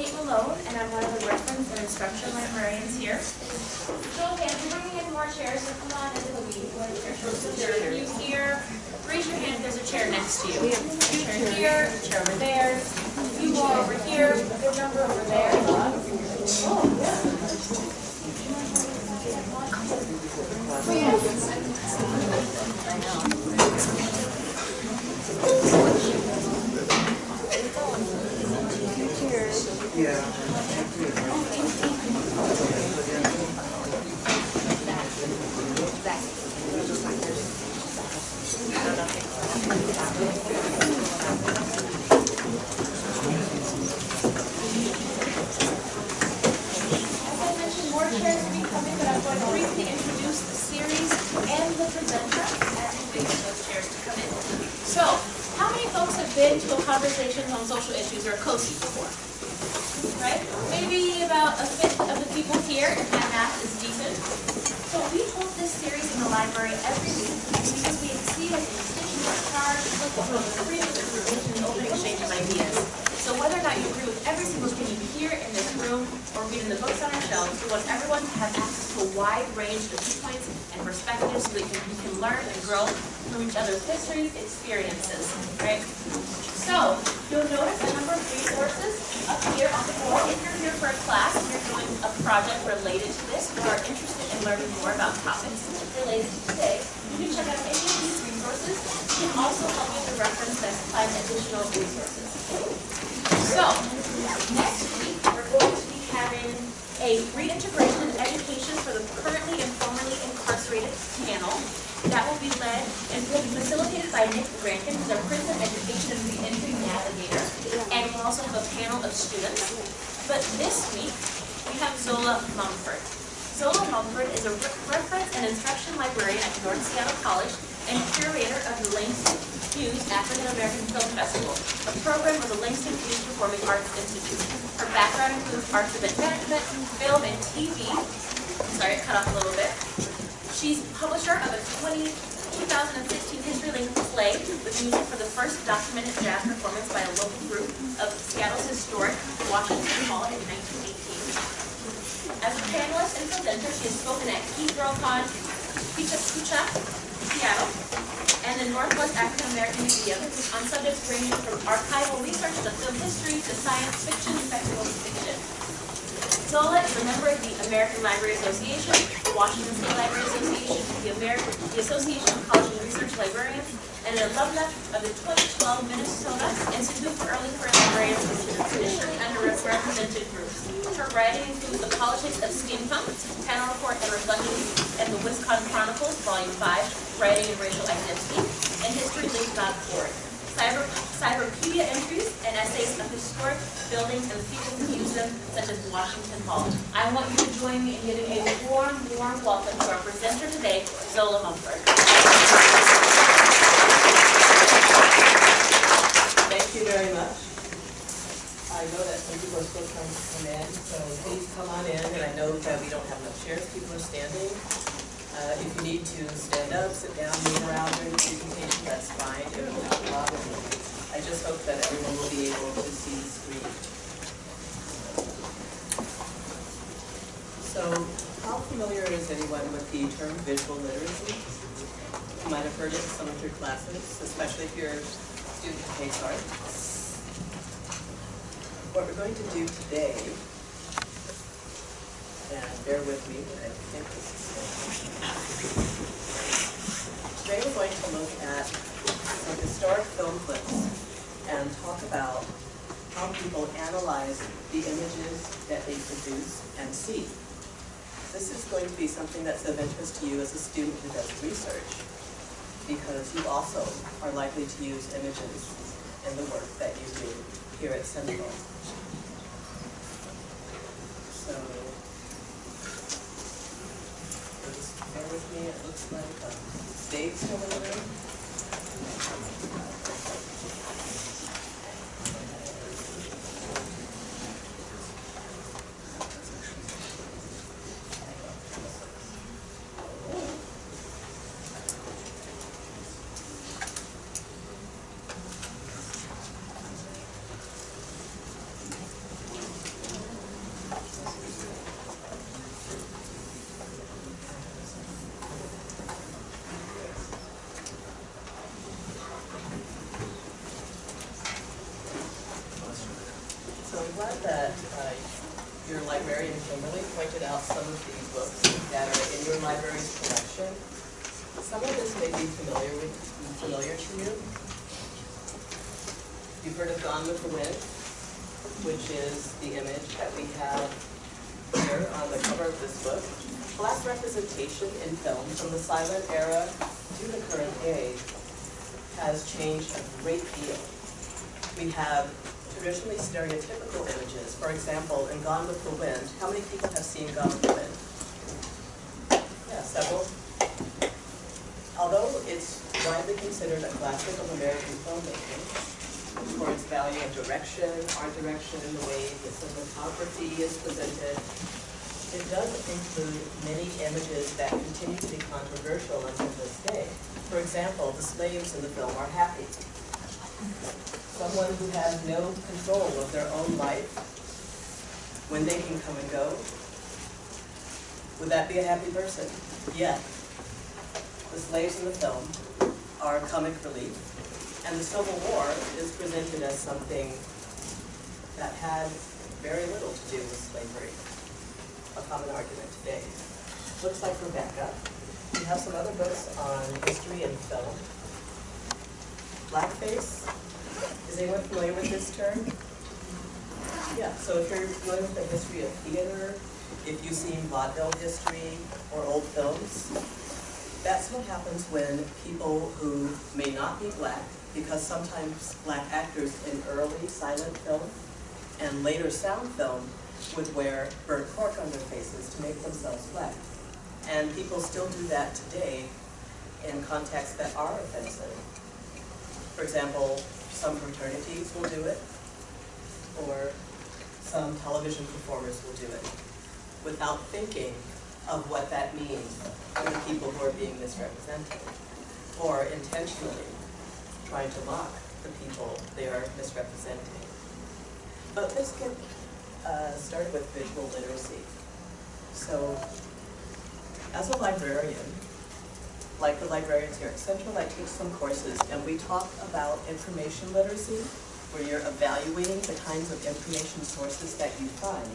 Kate Malone, and I'm one of the reference and instruction librarians here. So, okay, I'm bringing in more chairs, so come on into the meeting. So there are you here. Raise your hand if there's a chair next to you. Chair here, chair over there. You more over here, your number over there. Oh, As I mentioned, more chairs will be coming, but I'm going to briefly introduce the series and the presenter as we wait for those chairs to come in. So, how many folks have been to a conversation on social issues or a COSI before? Right? Maybe about a fifth of the people here, if my math is decent. So we hold this series in the library every week because we see as a constituent charge, with freedom of information and open exchange of ideas. So whether or not you agree with every single thing you hear in this room or read in the books on our shelves, we want everyone to have access to a wide range of viewpoints and perspectives so that we can, learn and grow from each other's histories, experiences, right? So, you'll notice a number of resources up here on the board. If you're here for a class and you're doing a project related to this, or are interested in learning more about topics related to today, you can check out any of these resources. We can also help you to reference to find additional resources. So, next week, we're going to having a reintegration of education for the currently and formerly incarcerated panel. That will be led and will be facilitated by Nick Rankin, who's our prison education and reentry navigator. And we'll also have a panel of students. But this week, we have Zola Mumford. Zola Mumford is a re- reference and instruction librarian at North Seattle College and curator of the Langston Hughes African American Film Festival, a program of the Langston Hughes Performing Arts Institute. Her background includes arts event management, film, and TV. Sorry, it cut off a little bit. She's publisher of a 20, 2016 history-linked play with music for the first documented jazz performance by a local group of Seattle's historic Washington Hall in 1918. As a panelist and presenter, she has spoken at GeekGirlCon, Picha Kucha, Seattle, and the Northwest African American Museum on subjects ranging from archival research to film history to science fiction, and and fiction. Zola is a member of the American Library Association, Washington State Library Association, the American, the Association of College and Research Librarians, and an alumna of the 2012 Minnesota Institute for Early Career Librarians and traditionally underrepresented groups. Her writing includes The Politics of Steampunk, Panel Report and Reflections, and the Wisconsin Chronicles, Volume 5, Writing and Racial Identity, and HistoryLink.org. Cyber, cyberpedia entries and essays of historic buildings and people who use them, such as Washington Hall. I want you to join me in giving a warm, warm welcome to our presenter today, Zola Mumford. Thank you very much. I know that some people are still trying to come in, so please come on in, and I know that we don't have enough chairs, people are standing. Uh, if you need to stand up, sit down, move around during the presentation, that's fine, it will not a problem. I just hope that everyone will be able to see the screen. So, how familiar is anyone with the term visual literacy? You might have heard it in some of your classes, especially if you're a student of Pace Art. What we're going to do today, and bear with me, I think this is. Today we're going to look at some historic film clips and talk about how people analyze the images that they produce and see. This is going to be something that's of interest to you as a student who does research, because you also are likely to use images in the work that you do here at Central. So, just bear with it looks like uh, Dave's still in be familiar with, familiar to you. You've heard of Gone with the Wind, which is the image that we have here on the cover of this book. Black representation in film from the silent era to the current day has changed a great deal. We have traditionally stereotypical images. For example, in Gone with the Wind, how many people have seen Gone with the Wind? Yeah, several. Widely considered a classic of American filmmaking for its value of direction, art direction, and the way the cinematography is presented, it does include many images that continue to be controversial until this day. For example, the slaves in the film are happy. Someone who has no control of their own life, when they can come and go. Would that be a happy person? Yeah. The slaves in the film are comic relief, and the Civil War is presented as something that had very little to do with slavery, a common argument today. Looks like Rebecca. We have some other books on history and film. Blackface, is anyone familiar with this term? Yeah, so if you're familiar with the history of theater, if you've seen vaudeville history or old films, that's what happens when people who may not be black, because sometimes black actors in early silent film and later sound film would wear burnt cork on their faces to make themselves black. And people still do that today in contexts that are offensive. For example, some fraternities will do it, or some television performers will do it, without thinking of what that means for the people who are being misrepresented, or intentionally trying to mock the people they are misrepresenting. But let's get uh, started with visual literacy. So, as a librarian, like the librarians here at Central, I teach some courses and we talk about information literacy, where you're evaluating the kinds of information sources that you find.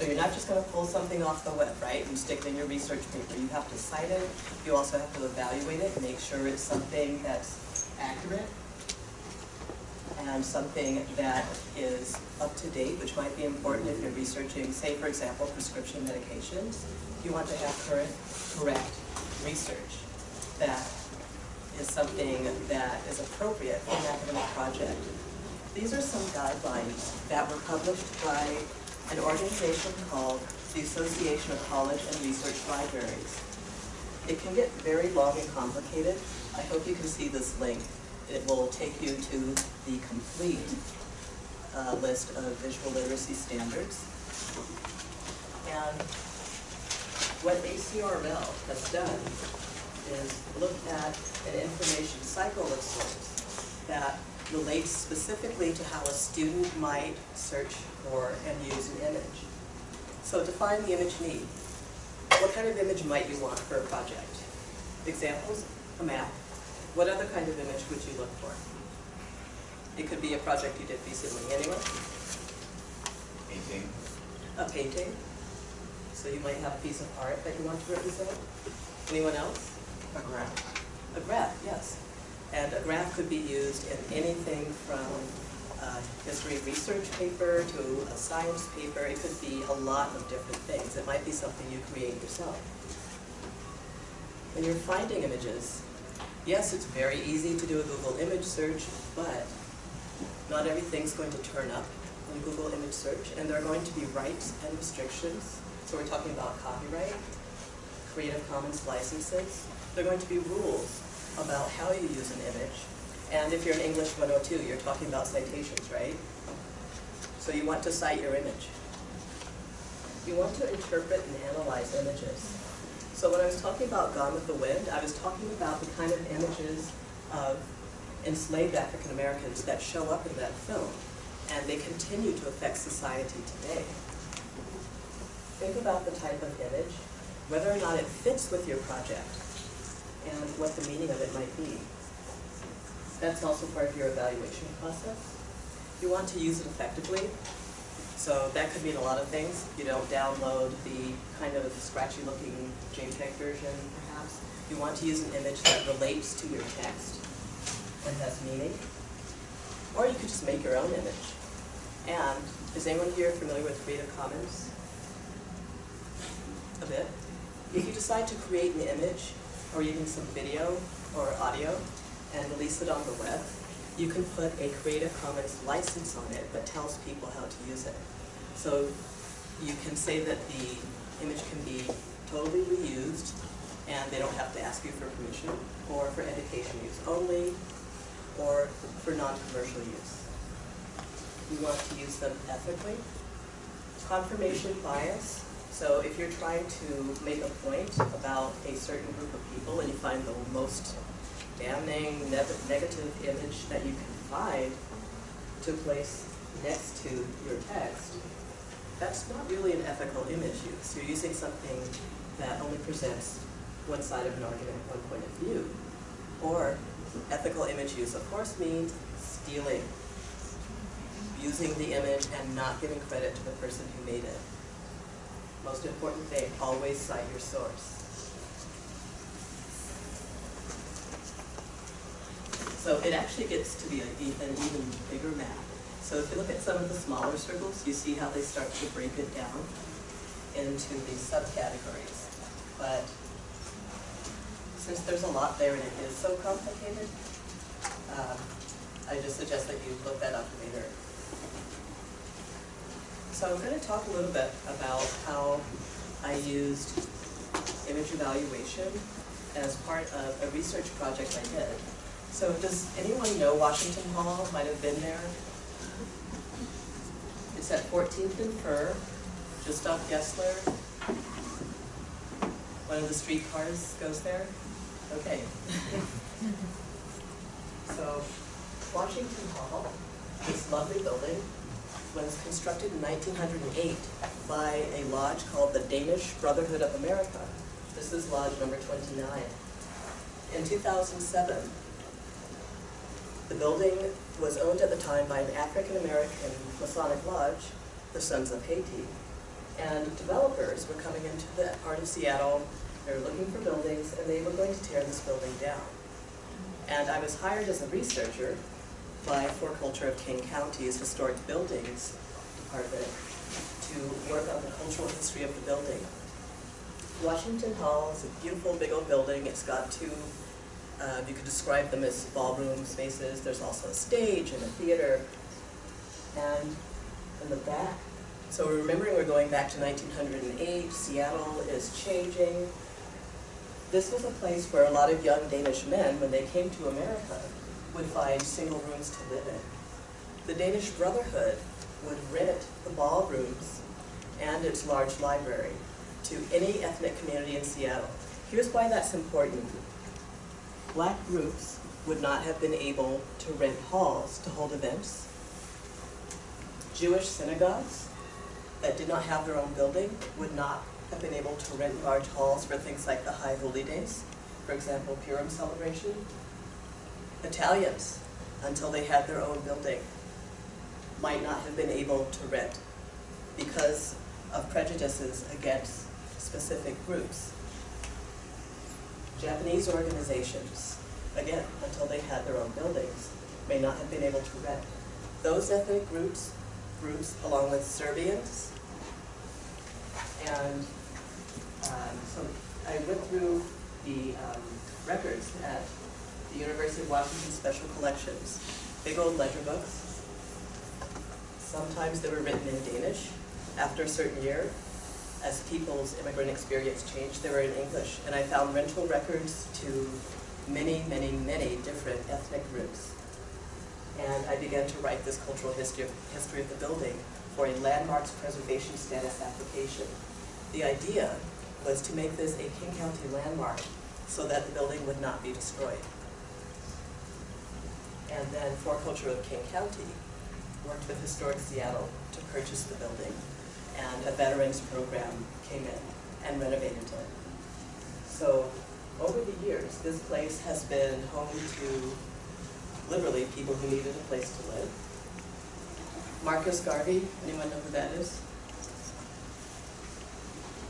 So you're not just gonna pull something off the web, right, and stick it in your research paper. You have to cite it, you also have to evaluate it, make sure it's something that's accurate, and something that is up to date, which might be important if you're researching, say, for example, prescription medications. You want to have current, correct research that is something that is appropriate for an academic project. These are some guidelines that were published by an organization called the Association of College and Research Libraries. It can get very long and complicated. I hope you can see this link. It will take you to the complete uh, list of visual literacy standards. And what ACRL has done is look at an information cycle of sorts that relates specifically to how a student might search for and use an image. So define the image need. What kind of image might you want for a project? Examples, a map. What other kind of image would you look for? It could be a project you did recently. Anyone? Painting, A painting. So you might have a piece of art that you want to represent. Anyone else? a graph, A graph, yes. And a graph could be used in anything from a history research paper to a science paper. It could be a lot of different things. It might be something you create yourself. When you're finding images, yes, it's very easy to do a Google image search, but not everything's going to turn up in Google image search, and there are going to be rights and restrictions. So we're talking about copyright, Creative Commons licenses. There are going to be rules about how you use an image. And if you're in English 102, you're talking about citations, right? So you want to cite your image. You want to interpret and analyze images. So when I was talking about Gone with the Wind, I was talking about the kind of images of enslaved African Americans that show up in that film, and they continue to affect society today. Think about the type of image, whether or not it fits with your project, and what the meaning of it might be. That's also part of your evaluation process. You want to use it effectively, So that could mean a lot of things. You don't download the kind of scratchy looking JPEG version perhaps. You want to use an image that relates to your text and has meaning. Or you could just make your own image. And is anyone here familiar with Creative Commons? A bit? If you decide to create an image or even some video or audio and release it on the web, you can put a Creative Commons license on it that tells people how to use it. So you can say that the image can be totally reused and they don't have to ask you for permission, or for education use only, or for non-commercial use. You want to use them ethically. Confirmation bias, so if you're trying to make a point about a certain group of people and you find the most damning ne- negative image that you can find to place next to your text, that's not really an ethical image use. You're using something that only presents one side of an argument, one point of view. Or ethical image use, of course, means stealing, using the image and not giving credit to the person who made it. Most important thing, always cite your source. So it actually gets to be an even bigger map. So if you look at some of the smaller circles, you see how they start to break it down into these subcategories. But since there's a lot there and it is so complicated, um, I just suggest that you look that up later. So I'm going to talk a little bit about how I used image evaluation as part of a research project I did. So does anyone know Washington Hall? Might have been there. It's at 14th and Fir, just off Yesler. One of the streetcars goes there. Okay. so Washington Hall, this lovely building, was constructed in 1908 by a lodge called the Danish Brotherhood of America. This is lodge number 29. In 2007, the building was owned at the time by an African-American Masonic lodge, the Sons of Haiti. And developers were coming into that part of Seattle, they were looking for buildings, and they were going to tear this building down. And I was hired as a researcher by 4Culture of King County's Historic Buildings Department to work on the cultural history of the building. Washington Hall is a beautiful big old building. It's got two uh, you could describe them as ballroom spaces. There's also a stage and a theater. And in the back, so we're remembering we're going back to 1908, Seattle is changing. This was a place where a lot of young Danish men, when they came to America, would find single rooms to live in. The Danish Brotherhood would rent the ballrooms and its large library to any ethnic community in Seattle. Here's why that's important black groups would not have been able to rent halls to hold events. Jewish synagogues that did not have their own building would not have been able to rent large halls for things like the High Holy Days, for example, Purim celebration. Italians, until they had their own building, might not have been able to rent because of prejudices against specific groups. Japanese organizations, again, until they had their own buildings, may not have been able to rent. Those ethnic groups, groups along with Serbians, and um, so I went through the um, records at the University of Washington Special Collections, big old ledger books. Sometimes they were written in Danish. After a certain year, as people's immigrant experience changed, they were in English. And I found rental records to many, many, many different ethnic groups. And I began to write this cultural history of, history of the building for a landmarks preservation status application. The idea was to make this a King County landmark so that the building would not be destroyed. And then 4Culture of King County worked with Historic Seattle to purchase the building and a veterans program came in and renovated it. So over the years, this place has been home to literally people who needed a place to live. Marcus Garvey, anyone know who that is?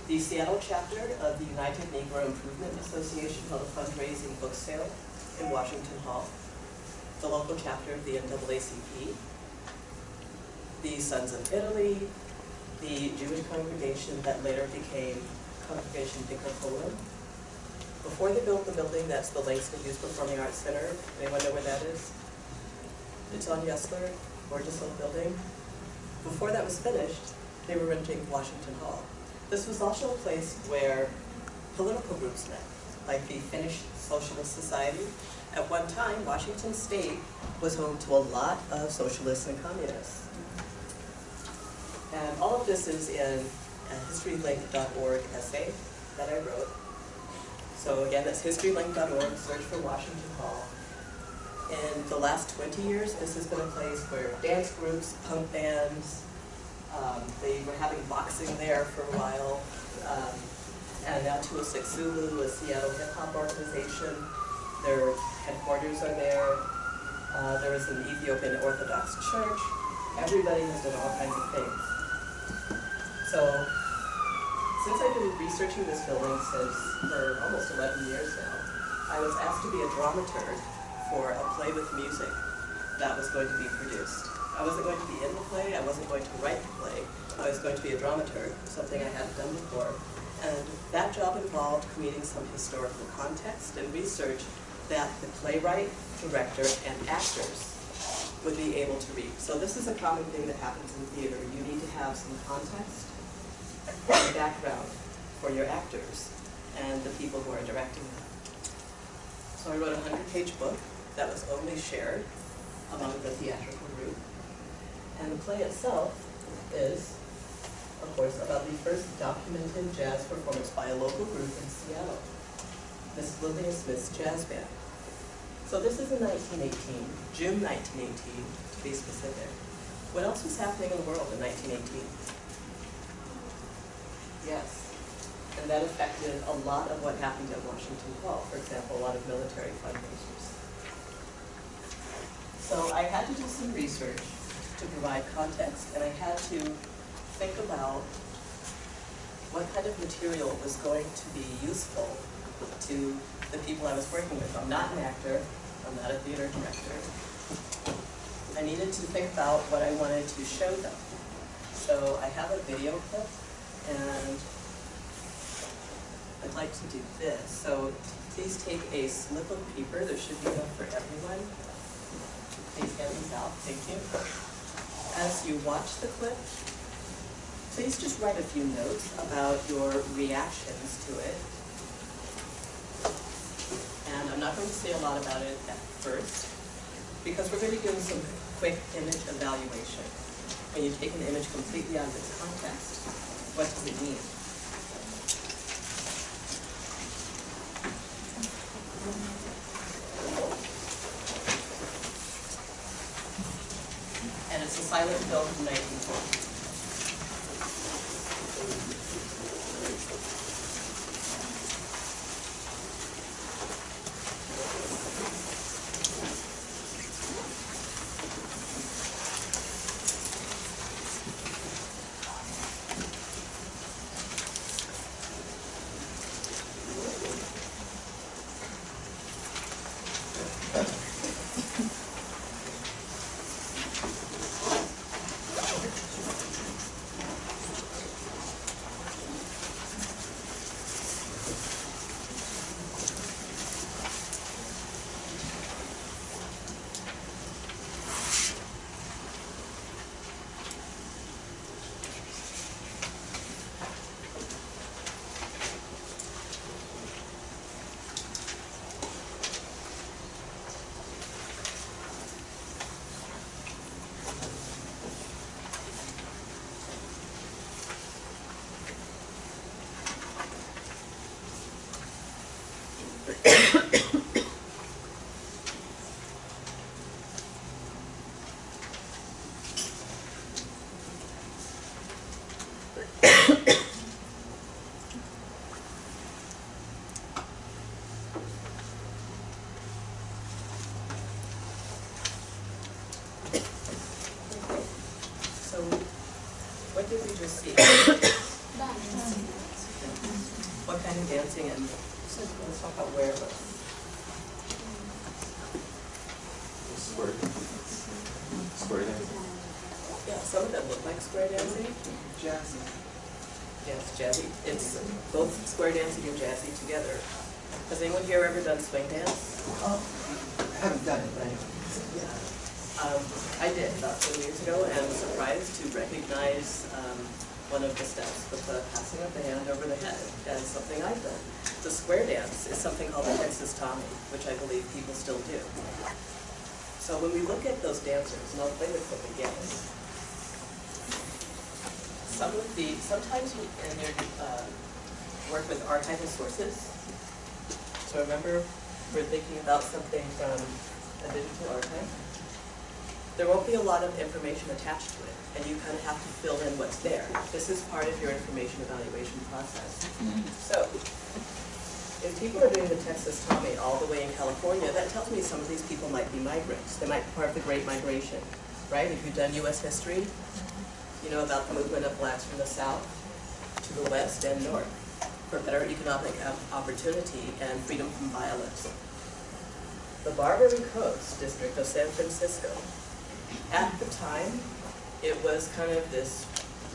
The Seattle chapter of the United Negro Improvement Association held a fundraising book sale in Washington Hall. The local chapter of the NAACP, the Sons of Italy, the Jewish congregation that later became Congregation Poland. Before they built the building, that's the Langston Hughes Performing Arts Center. Anyone know where that is? It's on Yesler, gorgeous old building. Before that was finished, they were renting Washington Hall. This was also a place where political groups met, like the Finnish Socialist Society. At one time, Washington State was home to a lot of socialists and communists. And all of this is in a historylink.org essay that I wrote. So again, that's historylink.org, search for Washington Hall. In the last 20 years, this has been a place where dance groups, punk bands, um, they were having boxing there for a while. Um, and now 206 Zulu, a Seattle hip hop organization, their headquarters are there. Uh, there is an Ethiopian Orthodox church. Everybody has done all kinds of things. So, since I've been researching this building since for almost 11 years now, I was asked to be a dramaturg for a play with music that was going to be produced. I wasn't going to be in the play, I wasn't going to write the play, I was going to be a dramaturg, something I hadn't done before. And that job involved creating some historical context and research that the playwright, director, and actors would be able to read. So this is a common thing that happens in theater. You need to have some context and background for your actors and the people who are directing them. So I wrote a hundred-page book that was only shared among the theatrical group. And the play itself is, of course, about the first documented jazz performance by a local group in Seattle, Miss Lillian Smith's Jazz Band. So this is in 1918, June 1918, to be specific. What else was happening in the world in 1918? Yes, and that affected a lot of what happened at Washington Hall. For example, a lot of military fundraisers. So I had to do some research to provide context, and I had to think about what kind of material was going to be useful to the people I was working with. I'm not an actor, I'm not a theater director. I needed to think about what I wanted to show them. So I have a video clip, and I'd like to do this. So please take a slip of paper, there should be one for everyone. Please hand these out, thank you. As you watch the clip, please just write a few notes about your reactions to it. And I'm not going to say a lot about it at first, because we're going to doing some quick image evaluation. When you take an image completely out of its context, what does it mean? And it's a silent film from 1940. what did we just see? What kind of dancing and, let's talk about where it was. Square. Square dancing. Yeah, some of them look like square dancing. Jazzy. Yes, jazzy. It's both square dancing and jazzy together. Has anyone here ever done swing dance? Oh, I haven't done it, but I know. Um, I did about 10 years ago and was surprised to recognize um, one of the steps with the passing of the hand over the head as something I've done. The square dance is something called the Texas Tommy, which I believe people still do. So when we look at those dancers, and I'll play the clip again. Some of the, sometimes we- in their uh, work with archival sources, so remember, we're thinking about something from a digital archive. There won't be a lot of information attached to it, and you kind of have to fill in what's there. This is part of your information evaluation process. So, if people are doing the Texas Tommy all the way in California, that tells me some of these people might be migrants. They might be part of the Great Migration, right? If you've done US history, you know about the movement of blacks from the south to the west and north for better economic um, opportunity and freedom from violence. The Barbary Coast district of San Francisco, at the time, it was kind of this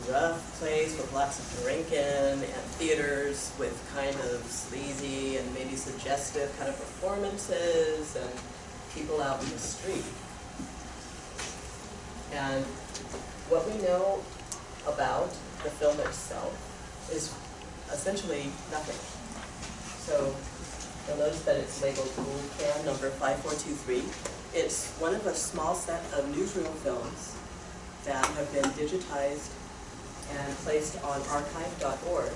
rough place with lots of drinking and theaters with kind of sleazy and maybe suggestive kind of performances and people out in the street. And what we know about the film itself is essentially nothing. So you'll notice that it's labeled Rule Can number 5423. It's one of a small set of newsreel films that have been digitized and placed on archive.org.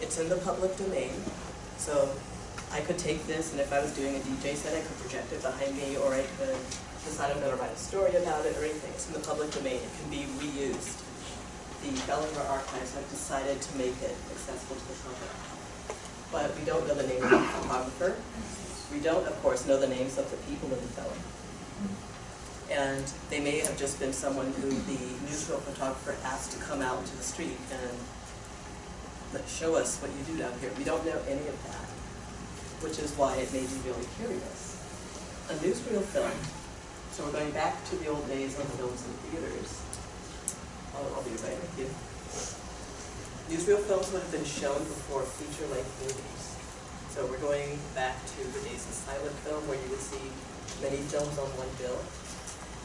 It's in the public domain, so I could take this and if I was doing a DJ set, I could project it behind me or I could decide I'm gonna write a story about it or anything. It's in the public domain, it can be reused. The Prelinger Archives have decided to make it accessible to the public. But we don't know the name of the photographer. We don't, of course, know the names of the people in the film. And they may have just been someone who the newsreel photographer asked to come out into the street and show us what you do down here. We don't know any of that, which is why it made me really curious. A newsreel film, so we're going back to the old days of films in theaters. I'll, I'll be right with you. Newsreel films would have been shown before feature-length movies. So we're going back to the days of silent film where you would see many films on one bill.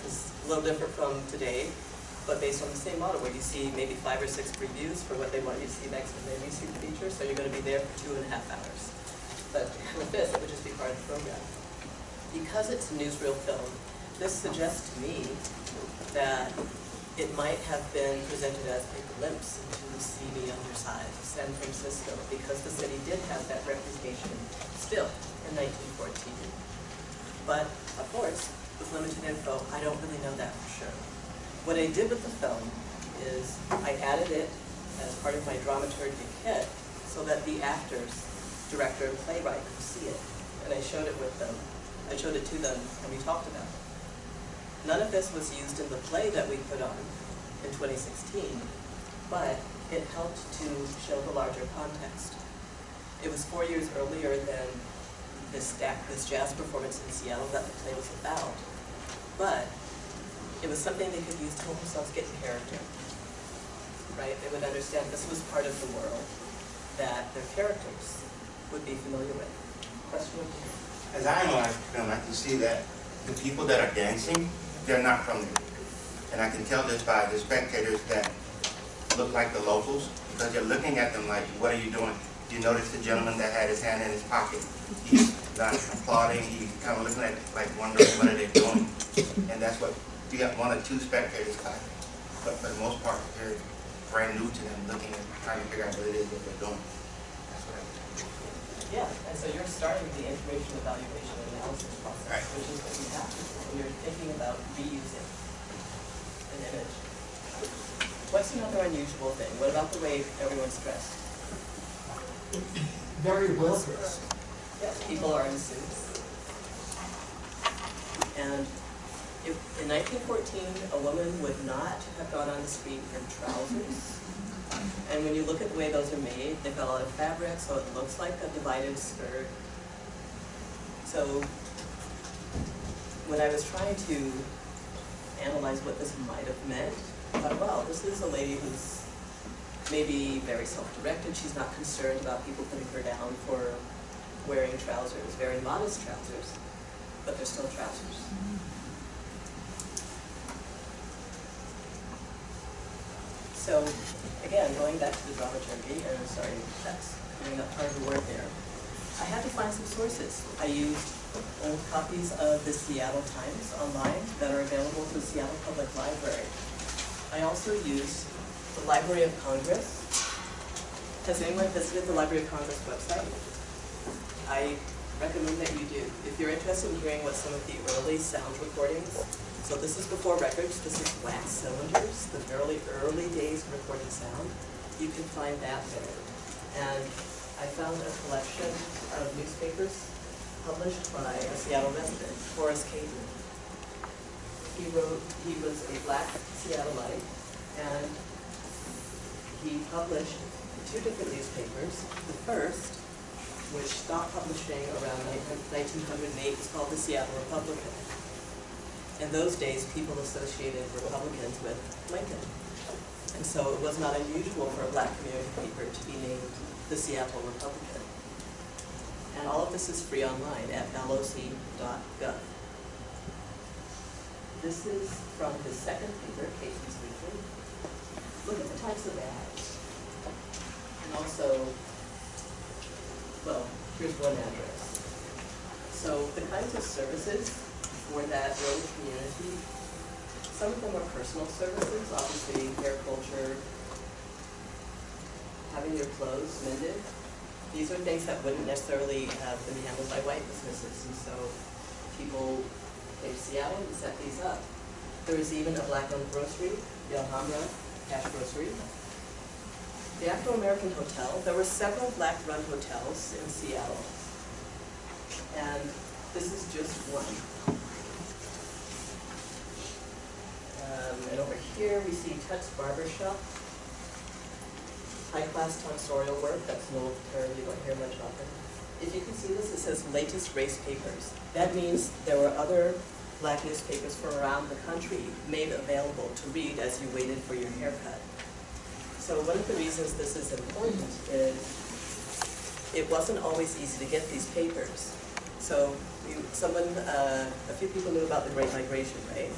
It's a little different from today, but based on the same model where you see maybe five or six previews for what they want you to see next and then you see the feature, so you're gonna be there for two and a half hours. But with this, it would just be part of the program. Because it's a newsreel film, this suggests to me that it might have been presented as a glimpse into the seamy underside of San Francisco because the city did have that reputation still in 1914. But of course, with limited info, I don't really know that for sure. What I did with the film is I added it as part of my dramaturgic kit so that the actors, director and playwright could see it. And I showed it with them. I showed it to them and we talked about it. None of this was used in the play that we put on in 2016, but it helped to show the larger context. It was four years earlier than this, this jazz performance in Seattle that the play was about, but it was something they could use to help themselves get character. Right? They would understand this was part of the world that their characters would be familiar with. Question. As I analyze the film, I can see that the people that are dancing, they're not from there. And I can tell this by the spectators that look like the locals, because they're looking at them like, what are you doing? You notice the gentleman that had his hand in his pocket? He's not applauding, he's kind of looking at like wondering what are they doing? And that's what, you got one or two spectators clapping. But for the most part, they're brand new to them, looking and trying to figure out what it is that they're doing. That's what I Yeah, and so you're starting the information evaluation and analysis process, Right. which is what you have, when you're thinking about reusing an image. What's another unusual thing? What about the way everyone's dressed? Very well dressed. People are in suits. And If, in nineteen fourteen, a woman would not have gone on the street in trousers. And when you look at the way those are made, they've got a lot of fabric, so it looks like a divided skirt. So when I was trying to analyze what this might have meant, I thought, well, this is a lady who's maybe very self-directed, she's not concerned about people putting her down for wearing trousers, very modest trousers, but they're still trousers. So, again, going back to the dramaturgy, and I'm sorry, that's coming up hard to word there. I had to find some sources. I used old copies of the Seattle Times online that are available through the Seattle Public Library. I also used the Library of Congress. Has anyone visited the Library of Congress website? I recommend that you do. If you're interested in hearing what some of the early sound recordings, so this is before records, this is wax cylinders, the early, early days of recording sound, you can find that there. And I found a collection of newspapers published by a Seattle resident, Horace Cayton. He wrote, he was a black Seattleite, and he published two different newspapers. The first, which stopped publishing around 1908, was called the Seattle Republican. In those days, people associated Republicans with Lincoln. And so it was not unusual for a black community paper to be named the Seattle Republican. And all of this is free online at loc.gov. This is from the second paper, Cayton's. Look at the types of ads. And also, well, here's one address. So the kinds of services for that early community, some of them are personal services, obviously hair culture, having your clothes mended. These are things that wouldn't necessarily have been handled by white businesses, and so people to Seattle and set these up. There was even a black-owned grocery, the Alhambra Cash Grocery. The Afro-American Hotel, there were several black-run hotels in Seattle. And this is just one. Um, and over here, we see Tut's Barber Shop. High-class tonsorial work, that's an old term, you don't hear much them. If you can see this, it says latest race papers. That means there were other black newspapers from around the country made available to read as you waited for your haircut. So one of the reasons this is important is it wasn't always easy to get these papers. So you, someone, uh, a few people knew about the Great Migration, right?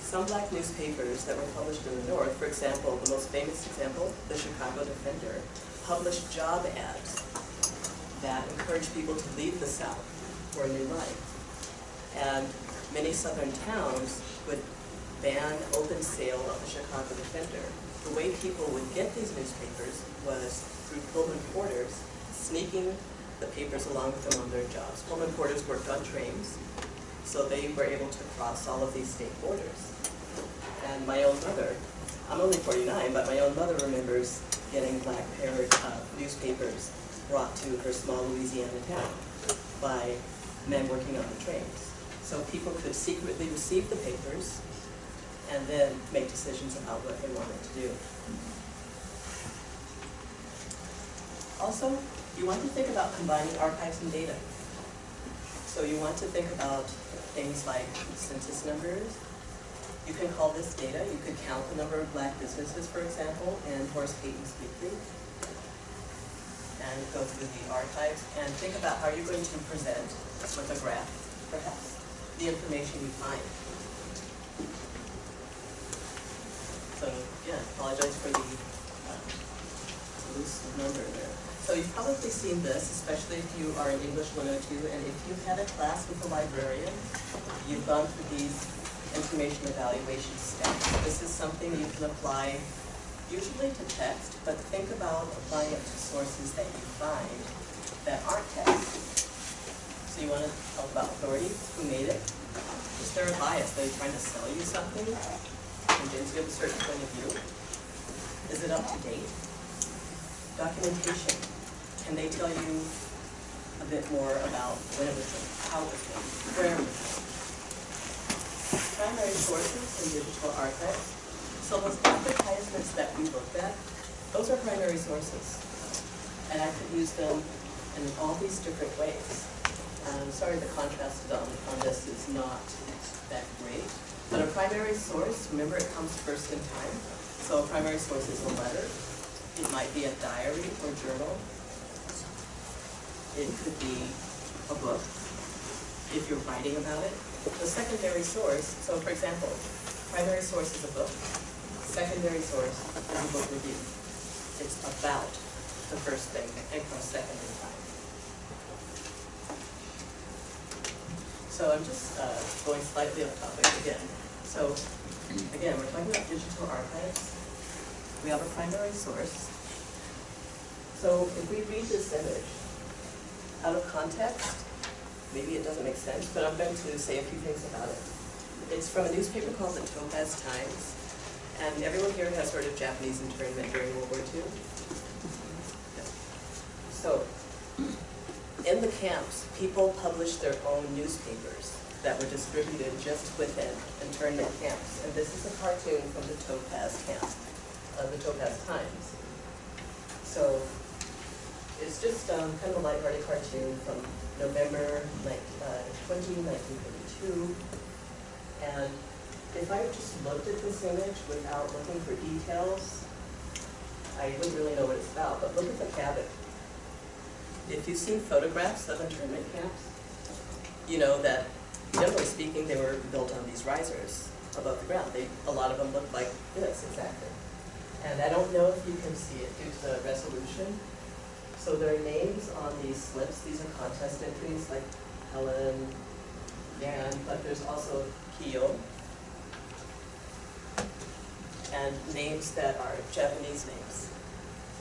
Some black newspapers that were published in the North, for example, the most famous example, the Chicago Defender, published job ads that encouraged people to leave the South for a new life. And many southern towns would ban open sale of the Chicago Defender. The way people would get these newspapers was through Pullman porters sneaking the papers along with them on their jobs. Pullman porters worked on trains, so they were able to cross all of these state borders. And my own mother, I'm only 49, but my own mother remembers getting black paired uh, newspapers brought to her small Louisiana town by men working on the trains. So people could secretly receive the papers and then make decisions about what they wanted to do. Also, you want to think about combining archives and data. So you want to think about things like census numbers. You can call this data. You could count the number of black businesses, for example, in Horace Cayton's Weekly. And go through the archives and think about how you're going to present with a graph, perhaps, the information you find. So, yeah, apologize for the uh, loose number there. So you've probably seen this, especially if you are in English 102, and if you've had a class with a librarian, you've gone through these information evaluation steps. This is something you can apply usually to text, but think about applying it to sources that you find that aren't text. So you want to talk about authority, who made it? Is there a bias? Are they trying to sell you something? Convince you of a certain point of view? Is it up to date? Documentation. Can they tell you a bit more about when it was how it was made, where it was primary sources and digital archives. So those advertisements that we looked at, those are primary sources. And I could use them in all these different ways. Um, sorry, the contrast on, on this is not that great. But a primary source, remember it comes first in time. So a primary source is a letter. It might be a diary or journal. It could be a book, if you're writing about it. The secondary source, so for example, primary source is a book. Secondary source is a book review. It's about the first thing and comes second in time. So I'm just uh, going slightly off topic again. So again, we're talking about digital archives. We have a primary source. So if we read this image out of context, maybe it doesn't make sense, but I'm going to say a few things about it. It's from a newspaper called the Topaz Times, and everyone here has heard of Japanese internment during World War II. So, in the camps, people published their own newspapers that were distributed just within internment camps. And this is a cartoon from the Topaz camp, uh, the Topaz Times. So, it's just um, kind of a lighthearted cartoon from November like, uh, 20, 1942. And if I just looked at this image without looking for details, I wouldn't really know what it's about, but look at the cabin. If you've seen photographs of internment camps, you know that generally speaking, they were built on these risers above the ground. They, a lot of them look like this exactly. And I don't know if you can see it due to the resolution. So there are names on these slips. These are contest entries like Helen, Yan, but there's also Kiyo. And names that are Japanese names.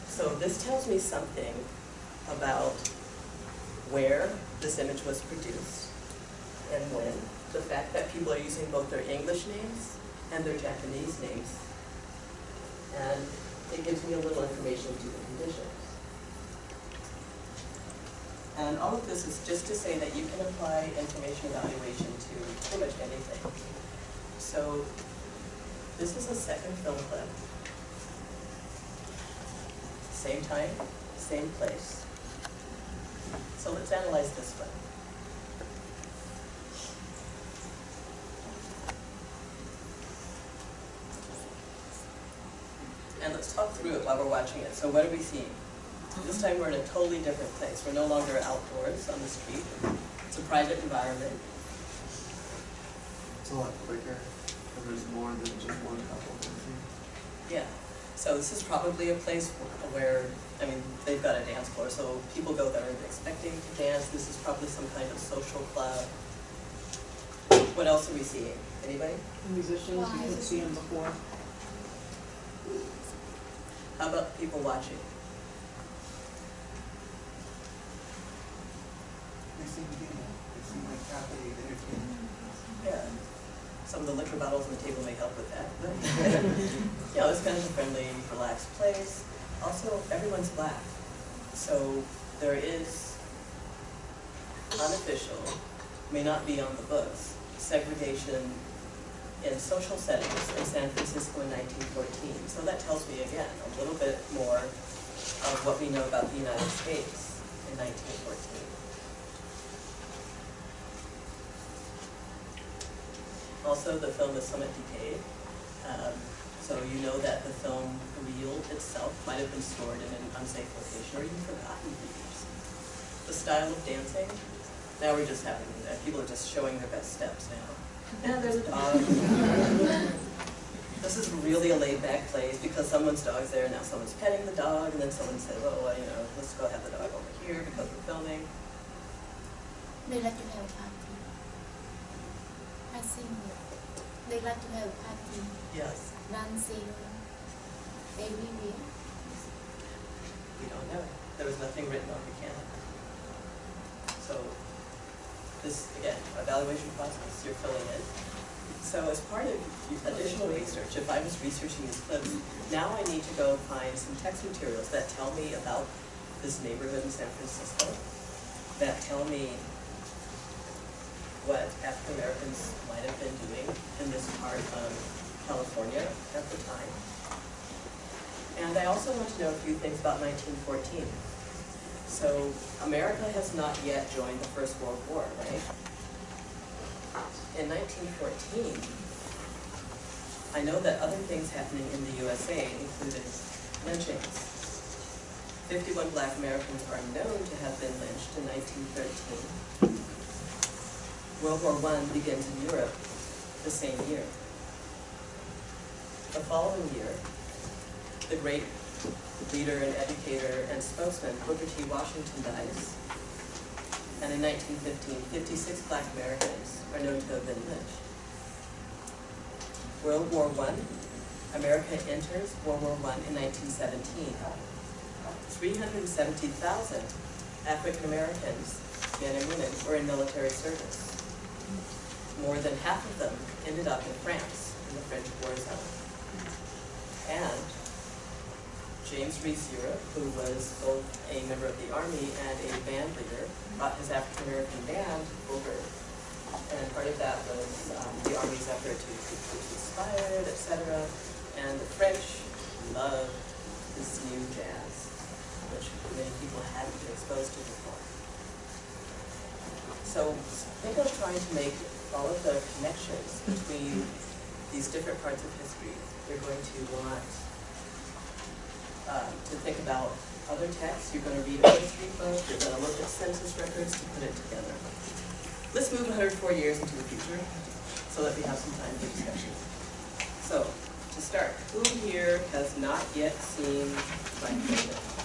So this tells me something about where this image was produced and when. The fact that people are using both their English names and their Japanese names. And it gives me a little information to the conditions. And all of this is just to say that you can apply information evaluation to pretty much anything. So this is a second film clip. Same time, same place. So let's analyze this one. And let's talk through it while we're watching it. So what are we seeing? This time we're in a totally different place. We're no longer outdoors on the street. It's a private environment. It's a lot quicker, because there's more than just one couple. Yeah. So this is probably a place where, I mean, they've got a dance floor, so people go there expecting to dance. This is probably some kind of social club. What else are we seeing? Anybody? Musicians, you could see them before. How about people watching? They seem to be, they seem like happy, entertained. Yeah some of the liquor bottles on the table may help with that. But you know, it's kind of a friendly, relaxed place. Also, everyone's black. So there is unofficial, may not be on the books, segregation in social settings in San Francisco in 1914. So that tells me again a little bit more of what we know about the United States in 1914. Also, the film is somewhat decayed. Um, so you know that the film reel itself might have been stored in an unsafe location or even forgotten for years. The style of dancing, now we're just having, uh, people are just showing their best steps now. And there's a dog. This is really a laid back place because someone's dog's there, now someone's petting the dog, and then someone says, oh, well, you know, let's go have the dog over here because we're filming. They like to have party. I think they like to have party, Yes, dancing everywhere. we don't know. There was nothing written on the can. So, this, again, evaluation process, you're filling in. So as part of additional research, if I was researching these clips, now I need to go find some text materials that tell me about this neighborhood in San Francisco, that tell me what African Americans might have been doing in this part of California at the time. And I also want to know a few things about 1914. So America has not yet joined the First World War, right? In 1914, I know that other things happening in the USA included lynchings. 51 black Americans are known to have been lynched in 1913. World War I begins in Europe the same year. The following year, the great leader and educator and spokesman Booker T. Washington dies. And in 1915, 56 black Americans are known to have been lynched. World War I, America enters World War I in 1917. 370,000 African Americans, men and women, were in military service. More than half of them ended up in France, in the French war zone. And James Reese Europe, who was both a member of the Army and a band leader, brought his African American band over. And part of that was um, the Army's effort to keep troops inspired, etc. And the French loved this new jazz, which many people hadn't been exposed to before. So think of trying to make all of the connections between these different parts of history. You're going to want um, to think about other texts, you're going to read a history book, you're going to look at census records to put it together. Let's move 104 years into the future so that we have some time for discussion. So, to start, who here has not yet seen Black Panther?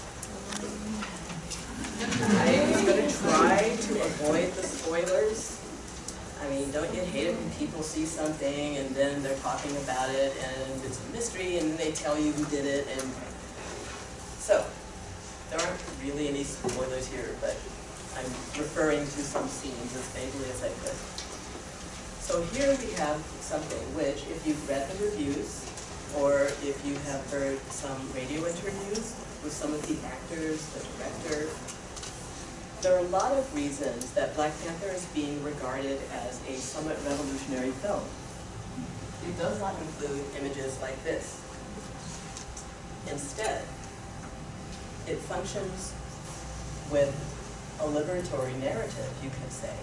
I am going to try to avoid the spoilers. I mean, don't you hate it when people see something and then they're talking about it and it's a mystery and then they tell you who did it and so, there aren't really any spoilers here, but I'm referring to some scenes as vaguely as I could. So here we have something which, if you've read the reviews, or if you have heard some radio interviews with some of the actors, the director, there are a lot of reasons that Black Panther is being regarded as a somewhat revolutionary film. It does not include images like this. Instead, it functions with a liberatory narrative, you could say,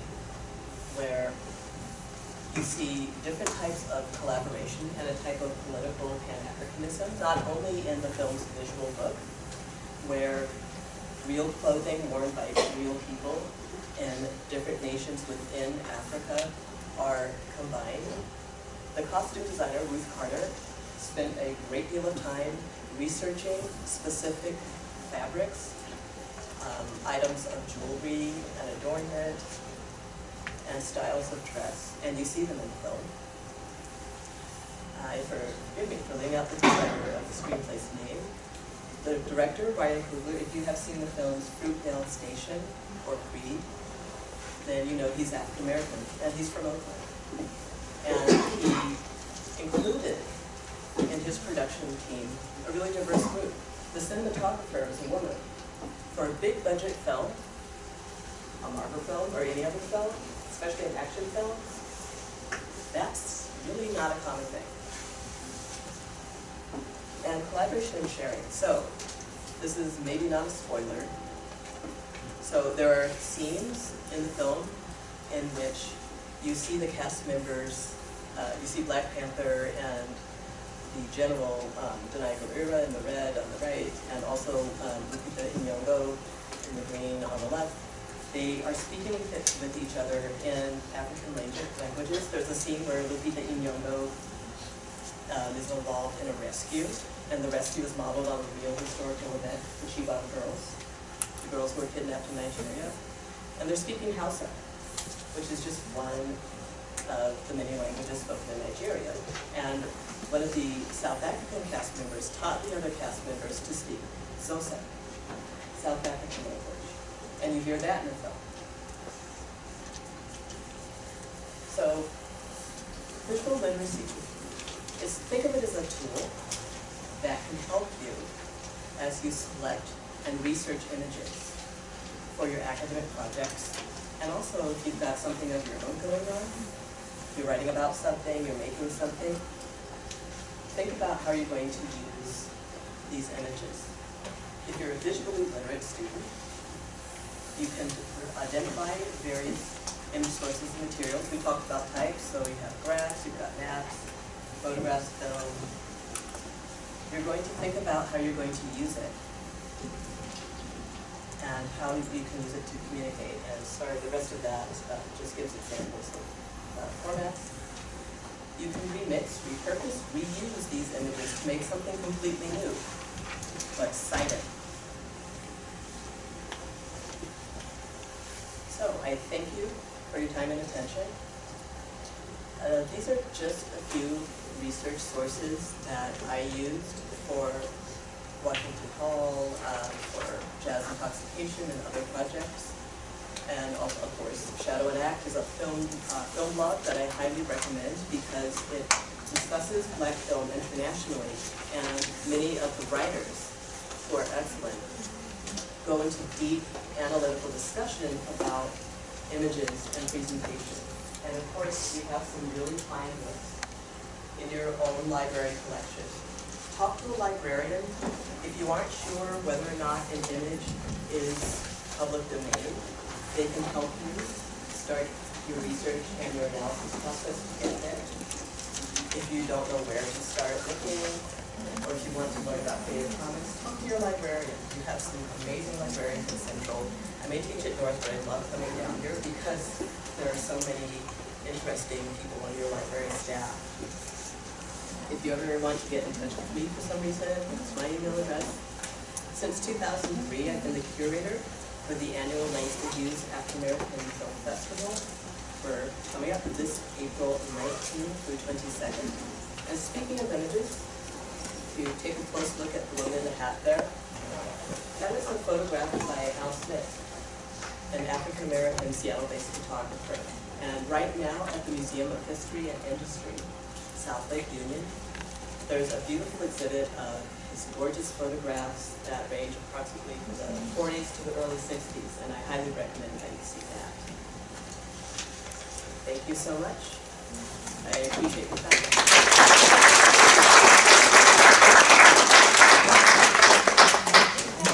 where you see different types of collaboration and a type of political pan-Africanism, not only in the film's visual book, where real clothing worn by real people in different nations within Africa are combined. The costume designer, Ruth Carter, spent a great deal of time researching specific fabrics, um, items of jewelry and adornment, and styles of dress, and you see them in the film. I forgive me for leaving out the director of the screenplay's name. The director, Ryan Coogler, if you have seen the films Fruitvale Station or Creed, then you know he's African American, and he's from Oakland. And he included in his production team a really diverse group the cinematographer is a woman. For a big budget film, a Marvel film or any other film, especially an action film, that's really not a common thing. And collaboration and sharing. So, this is maybe not a spoiler. So there are scenes in the film in which you see the cast members, uh, you see Black Panther and the general um, Danai Gurira in the red on the right, and also um, Lupita Nyong'o in the green on the left. They are speaking with, with each other in African languages. There's a scene where Lupita Nyong'o um, is involved in a rescue, and the rescue is modeled on a real historical event, the Chibok girls, the girls who were kidnapped in Nigeria. And they're speaking Hausa, which is just one of the many languages spoken in Nigeria. And one of the South African cast members taught the other cast members to speak Xhosa, South African language. And you hear that in the film. So, visual literacy is, think of it as a tool that can help you as you select and research images for your academic projects And also, if you've got something of your own going on, you're writing about something, you're making something, think about how you're going to use these images. If you're a visually literate student, you can identify various image sources and materials. We talked about types, so you have graphs, you've got maps, photographs, film. You're going to think about how you're going to use it and how you can use it to communicate. And sorry, the rest of that uh, just gives examples of uh, formats. You can remix, repurpose, reuse these images to make something completely new, like cite it. So I thank you for your time and attention. Uh, these are just a few research sources that I used for Washington Hall, um, for jazz intoxication and other projects. And also, of course, Shadow and Act is a film, uh, film blog that I highly recommend because it discusses black film internationally and many of the writers who are excellent go into deep analytical discussion about images and presentation. And of course, we have some really fine books in your own library collection. Talk to a librarian if you aren't sure whether or not an image is public domain. They can help you start your research and your analysis process to get there. If you don't know where to start looking, or if you want to learn about Creative Commons, talk to your librarian. You have some amazing librarians at Central. I may teach at North, but I love coming down here because there are so many interesting people on your library staff. If you ever want to get in touch with me for some reason, it's my email address. Since 2003, I've been the curator for the annual Langston Hughes African American Film Festival. We're coming up this April 19th through 22nd. And speaking of images, if you take a close look at the one in the hat there, that is a photograph by Al Smith, an African-American Seattle-based photographer. And right now at the Museum of History and Industry, South Lake Union, there's a beautiful exhibit of his gorgeous photographs that range approximately from the 40s to the early 60s, and I highly recommend that you see that. Thank you so much. I appreciate your time.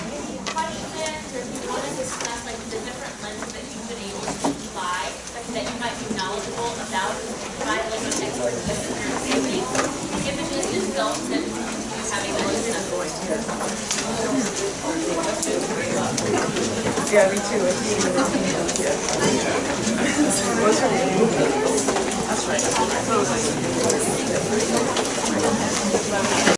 Any questions, or if you want to discuss like the different lenses that you've been able to apply, that you might be knowledgeable about, provide a little bit of expertise in your examining images and films and you having those stuff. Yeah, me too.